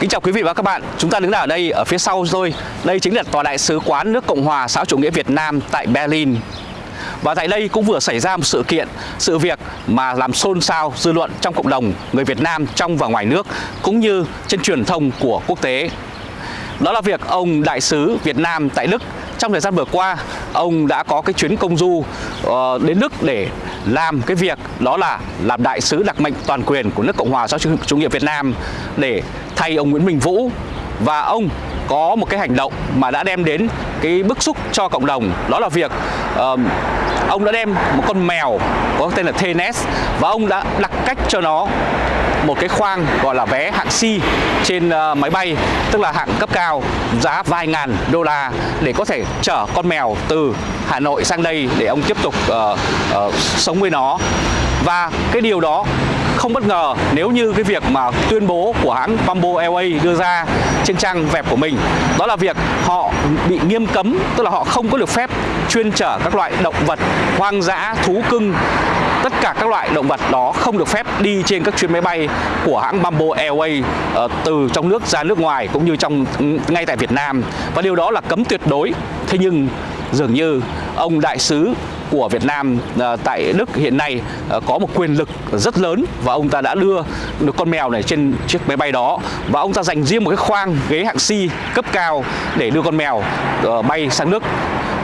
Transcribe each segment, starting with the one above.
Kính chào quý vị và các bạn. Chúng ta đứng ở đây ở phía sau tôi. Đây chính là tòa đại sứ quán nước Cộng hòa xã chủ nghĩa Việt Nam tại Berlin. Và tại đây cũng vừa xảy ra một sự kiện, sự việc mà làm xôn xao dư luận trong cộng đồng người Việt Nam trong và ngoài nước cũng như trên truyền thông của quốc tế. Đó là việc ông đại sứ Việt Nam tại Đức trong thời gian vừa qua ông đã có cái chuyến công du uh, đến Đức để làm cái việc đó là làm đại sứ đặc mệnh toàn quyền của nước Cộng hòa xã hội chủ nghĩa Việt Nam để thay ông Nguyễn Minh Vũ. Và ông có một cái hành động mà đã đem đến cái bức xúc cho cộng đồng đó là việc uh, ông đã đem một con mèo có tên là Thenes và ông đã đặt cách cho nó một cái khoang gọi là vé hạng C trên ờ, máy bay tức là hạng cấp cao giá vài ngàn đô la để có thể chở con mèo từ Hà Nội sang đây để ông tiếp tục uh, uh, sống với nó. Và cái điều đó không bất ngờ nếu như cái việc mà tuyên bố của hãng Bamboo Airways đưa ra trên trang web của mình đó là việc họ bị nghiêm cấm tức là họ không có được phép chuyên chở các loại động vật hoang dã thú cưng tất cả các loại động vật đó không được phép đi trên các chuyến máy bay của hãng Bamboo Airways uh, từ trong nước ra nước ngoài cũng như trong ừ, ngay tại Việt Nam. Và điều đó là cấm tuyệt đối. Thế nhưng dường như ông đại sứ của Việt Nam à, tại Đức hiện nay à, có một quyền lực rất lớn và ông ta đã đưa được con mèo này trên chiếc máy bay đó. Và ông ta dành riêng một cái khoang ghế hạng C cấp cao để đưa con mèo à, bay sang Đức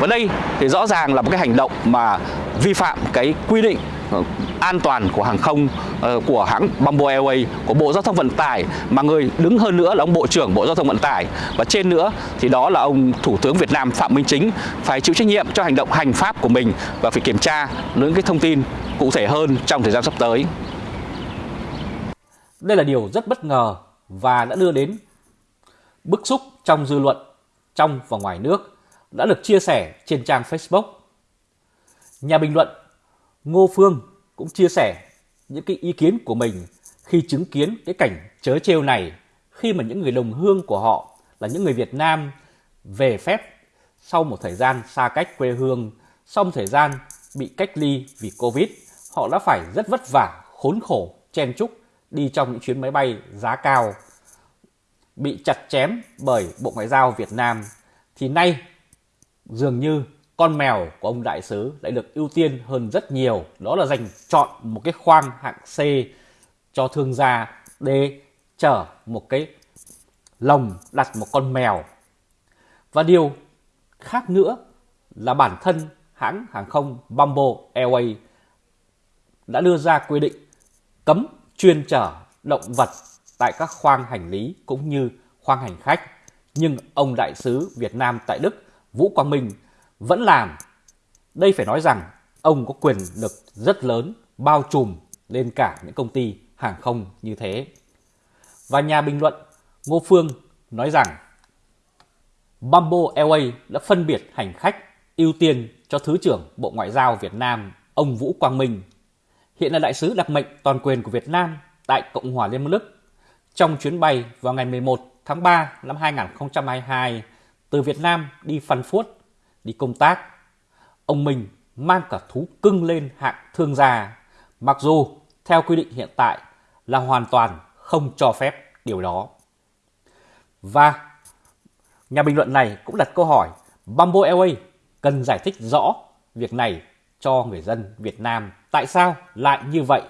và đây thì rõ ràng là một cái hành động mà vi phạm cái quy định Ờ, an toàn của hàng không ờ, của hãng Bamboo Airways, của Bộ Giao thông Vận tải, mà người đứng hơn nữa là ông Bộ trưởng Bộ Giao thông Vận tải và trên nữa thì đó là ông Thủ tướng Việt Nam Phạm Minh Chính phải chịu trách nhiệm cho hành động hành pháp của mình và phải kiểm tra những cái thông tin cụ thể hơn trong thời gian sắp tới. Đây là điều rất bất ngờ và đã đưa đến bức xúc trong dư luận trong và ngoài nước, đã được chia sẻ trên trang Facebook. Nhà bình luận Ngô Phương cũng chia sẻ những cái ý kiến của mình khi chứng kiến cái cảnh chớ trêu này khi mà những người đồng hương của họ là những người Việt Nam về phép sau một thời gian xa cách quê hương, sau một thời gian bị cách ly vì Covid, họ đã phải rất vất vả, khốn khổ, chen chúc đi trong những chuyến máy bay giá cao, bị chặt chém bởi Bộ Ngoại giao Việt Nam, thì nay dường như con mèo của ông đại sứ lại được ưu tiên hơn rất nhiều. Đó là dành chọn một cái khoang hạng C cho thương gia để chở một cái lồng đặt một con mèo. Và điều khác nữa là bản thân hãng hàng không Bamboo Airways đã đưa ra quy định cấm chuyên chở động vật tại các khoang hành lý cũng như khoang hành khách. Nhưng ông đại sứ Việt Nam tại Đức Vũ Quang Minh vẫn làm. Đây phải nói rằng ông có quyền lực rất lớn bao trùm lên cả những công ty hàng không như thế. Và nhà bình luận Ngô Phương nói rằng Bamboo Airways đã phân biệt hành khách ưu tiên cho Thứ trưởng Bộ Ngoại giao Việt Nam ông Vũ Quang Minh, hiện là đại sứ đặc mệnh toàn quyền của Việt Nam tại Cộng hòa Liên bang Đức. Trong chuyến bay vào ngày 11 tháng 3 năm 2022 từ Việt Nam đi Frankfurt đi công tác, ông Minh mang cả thú cưng lên hạng thương gia, mặc dù theo quy định hiện tại là hoàn toàn không cho phép điều đó. Và nhà bình luận này cũng đặt câu hỏi Bamboo Airways cần giải thích rõ việc này cho người dân Việt Nam. Tại sao lại như vậy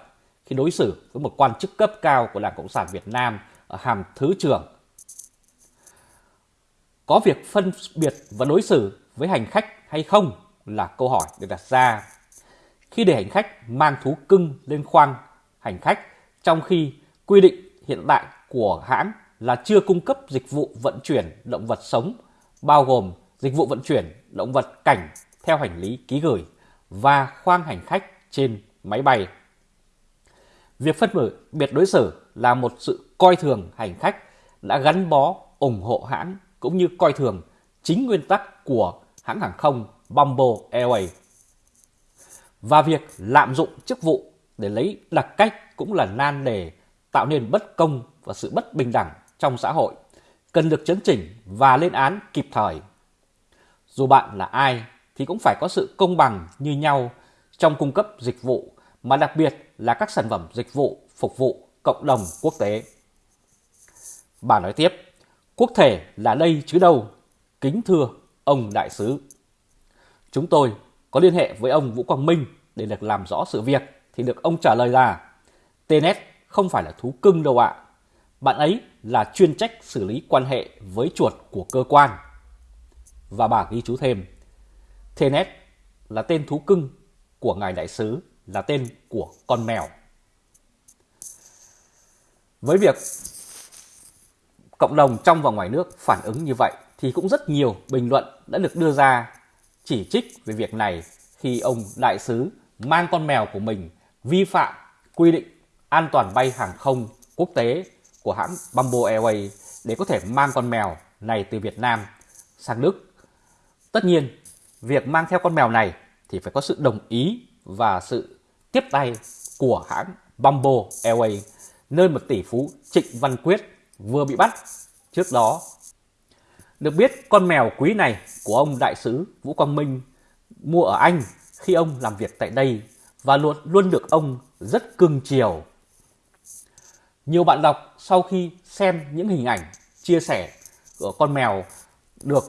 khi đối xử với một quan chức cấp cao của Đảng Cộng sản Việt Nam ở hàm Thứ trưởng? Có việc phân biệt và đối xử với hành khách hay không là câu hỏi được đặt ra. Khi để hành khách mang thú cưng lên khoang, hành khách, trong khi quy định hiện tại của hãng là chưa cung cấp dịch vụ vận chuyển động vật sống, bao gồm dịch vụ vận chuyển động vật cảnh theo hành lý ký gửi và khoang hành khách trên máy bay. Việc phân biệt đối xử là một sự coi thường hành khách đã gắn bó ủng hộ hãng cũng như coi thường chính nguyên tắc của hãng hàng không Bamboo Airways. Và việc lạm dụng chức vụ để lấy đặc cách cũng là nan đề tạo nên bất công và sự bất bình đẳng trong xã hội, cần được chấn chỉnh và lên án kịp thời. Dù bạn là ai thì cũng phải có sự công bằng như nhau trong cung cấp dịch vụ, mà đặc biệt là các sản phẩm dịch vụ phục vụ cộng đồng quốc tế. Bà nói tiếp, quốc thể là đây chứ đâu, kính thưa ông đại sứ. Chúng tôi có liên hệ với ông Vũ Quang Minh để được làm rõ sự việc thì được ông trả lời là TNS không phải là thú cưng đâu ạ. Bạn ấy là chuyên trách xử lý quan hệ với chuột của cơ quan. Và bà ghi chú thêm, TNS là tên thú cưng của ngài đại sứ là tên của con mèo. Với việc cộng đồng trong và ngoài nước phản ứng như vậy thì cũng rất nhiều bình luận đã được đưa ra chỉ trích về việc này khi ông đại sứ mang con mèo của mình vi phạm quy định an toàn bay hàng không quốc tế của hãng Bamboo Airways để có thể mang con mèo này từ Việt Nam sang Đức. Tất nhiên, việc mang theo con mèo này thì phải có sự đồng ý và sự tiếp tay của hãng Bamboo Airways, nơi một tỷ phú Trịnh Văn Quyết vừa bị bắt trước đó. Được biết con mèo quý này của ông đại sứ Vũ Quang Minh mua ở Anh khi ông làm việc tại đây và luôn luôn được ông rất cưng chiều. Nhiều bạn đọc sau khi xem những hình ảnh chia sẻ của con mèo được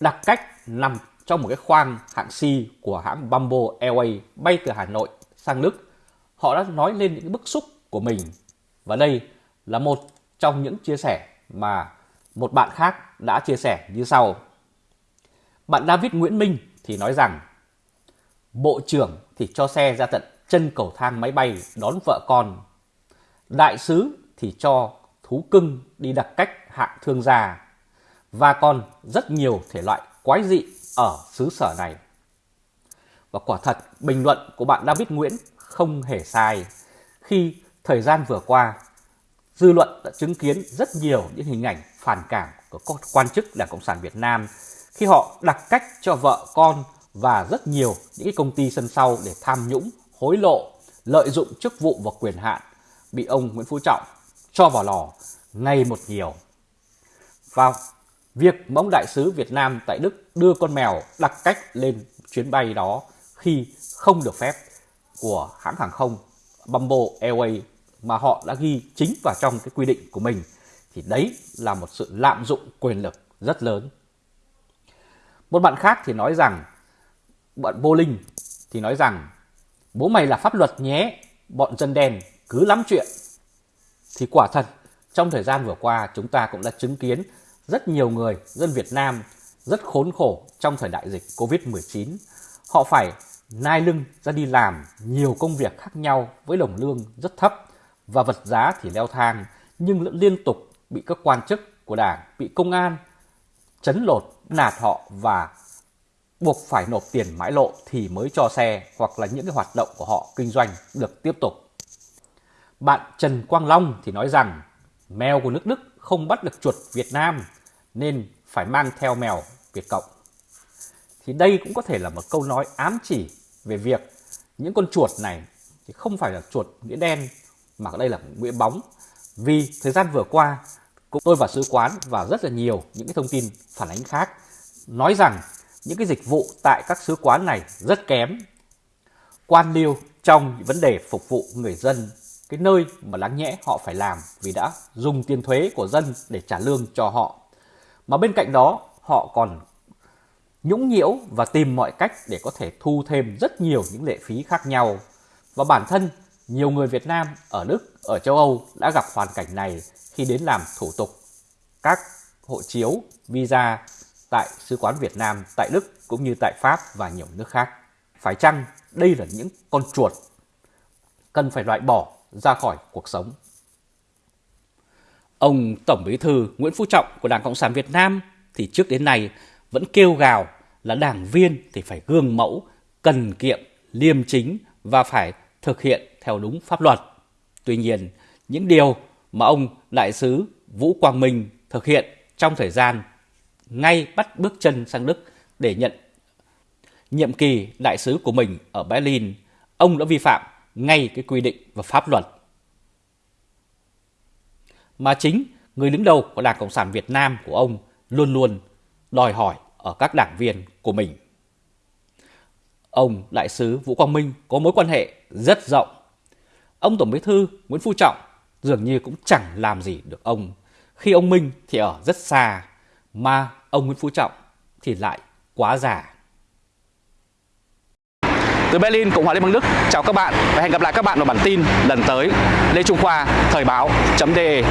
đặt cách nằm trong một cái khoang hạng C của hãng Bamboo Airways bay từ Hà Nội sang Đức, họ đã nói lên những bức xúc của mình. Và đây là một trong những chia sẻ mà một bạn khác đã chia sẻ như sau. Bạn David Nguyễn Minh thì nói rằng Bộ trưởng thì cho xe ra tận chân cầu thang máy bay đón vợ con. Đại sứ thì cho thú cưng đi đặc cách hạng thương gia. Và còn rất nhiều thể loại quái dị ở xứ sở này. Và quả thật, bình luận của bạn David Nguyễn không hề sai khi thời gian vừa qua, dư luận đã chứng kiến rất nhiều những hình ảnh phản cảm của các quan chức Đảng Cộng sản Việt Nam khi họ đặt cách cho vợ con và rất nhiều những công ty sân sau để tham nhũng, hối lộ, lợi dụng chức vụ và quyền hạn bị ông Nguyễn Phú Trọng cho vào lò ngày một nhiều. Và việc mà ông đại sứ Việt Nam tại Đức đưa con mèo đặt cách lên chuyến bay đó khi không được phép của hãng hàng không Bamboo Airways mà họ đã ghi chính vào trong cái quy định của mình thì đấy là một sự lạm dụng quyền lực rất lớn. Một bạn khác thì nói rằng bọn vô linh thì nói rằng bố mày là pháp luật nhé, bọn dân đen cứ lắm chuyện. Thì quả thật, trong thời gian vừa qua chúng ta cũng đã chứng kiến rất nhiều người, dân Việt Nam rất khốn khổ trong thời đại dịch Covid-19. Họ phải nai lưng ra đi làm nhiều công việc khác nhau với đồng lương rất thấp và vật giá thì leo thang nhưng liên tục bị các quan chức của đảng, bị công an chấn lột, nạt họ và buộc phải nộp tiền mãi lộ thì mới cho xe hoặc là những cái hoạt động của họ kinh doanh được tiếp tục. Bạn Trần Quang Long thì nói rằng mèo của nước Đức không bắt được chuột Việt Nam nên phải mang theo mèo Việt Cộng. Thì đây cũng có thể là một câu nói ám chỉ về việc những con chuột này thì không phải là chuột nghĩa đen mà đây là nguyễn bóng. Vì thời gian vừa qua, cũng tôi và sứ quán và rất là nhiều những cái thông tin phản ánh khác nói rằng những cái dịch vụ tại các sứ quán này rất kém. Quan liêu trong vấn đề phục vụ người dân, cái nơi mà đáng nhẽ họ phải làm vì đã dùng tiền thuế của dân để trả lương cho họ. Mà bên cạnh đó họ còn nhũng nhiễu và tìm mọi cách để có thể thu thêm rất nhiều những lệ phí khác nhau. Và bản thân nhiều người Việt Nam ở Đức, ở châu Âu đã gặp hoàn cảnh này khi đến làm thủ tục các hộ chiếu, visa tại Sứ quán Việt Nam tại Đức cũng như tại Pháp và nhiều nước khác. Phải chăng đây là những con chuột cần phải loại bỏ ra khỏi cuộc sống? Ông Tổng Bí thư Nguyễn Phú Trọng của Đảng Cộng sản Việt Nam thì trước đến nay vẫn kêu gào là đảng viên thì phải gương mẫu, cần kiệm, liêm chính và phải thực hiện theo đúng pháp luật. Tuy nhiên, những điều mà ông đại sứ Vũ Quang Minh thực hiện trong thời gian ngay bắt bước chân sang Đức để nhận nhiệm kỳ đại sứ của mình ở Berlin, ông đã vi phạm ngay cái quy định và pháp luật. Mà chính người đứng đầu của Đảng Cộng sản Việt Nam của ông luôn luôn đòi hỏi ở các đảng viên của mình. Ông đại sứ Vũ Quang Minh có mối quan hệ rất rộng. Ông Tổng Bí thư Nguyễn Phú Trọng dường như cũng chẳng làm gì được ông khi ông Minh thì ở rất xa, mà ông Nguyễn Phú Trọng thì lại quá già. Từ Berlin, Cộng hòa Liên bang Đức, chào các bạn và hẹn gặp lại các bạn vào bản tin lần tới. Lê Trung Khoa, Thời báo.de